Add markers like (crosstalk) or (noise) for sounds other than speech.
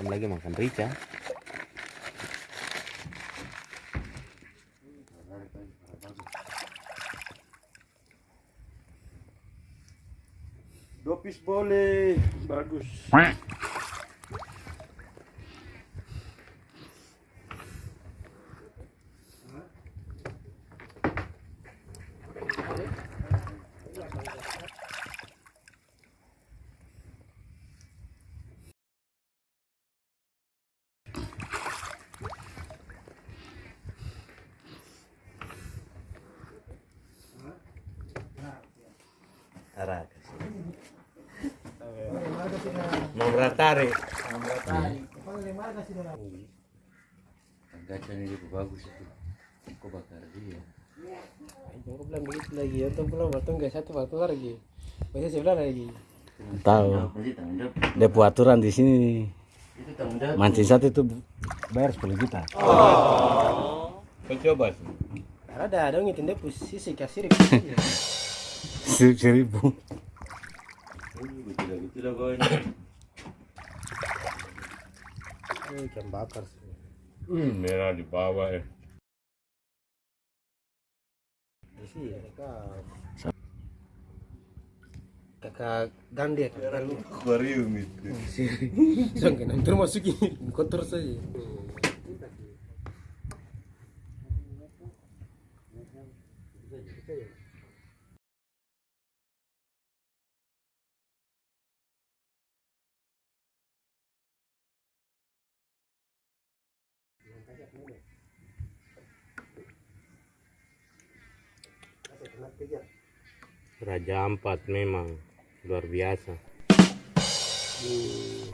Kamu lagi makan rica? Dopis boleh, bagus. Araka. Mau beratari. Gacha ini juga bagus itu. Kok bakar dia? Jangan bilang begitu lagi, untuk belum waktu nggak satu waktu lagi. Masih sebelah lagi. Tahu. Buat aturan di sini. Itu. Mancing satu itu bayar 10 juta. Kau coba sih. Ada ada ngitin dia posisi kasir. (laughs) Se- Seribu. Betul betul lah kau ini. Oh, ikan bakar sih. Hmm, merah di bawah ya. Di sini kakak. Kakak gande kakak lu. Aquarium itu. Jangan nanti masukin kotor saja. Kejar Raja Ampat memang luar biasa. Hmm.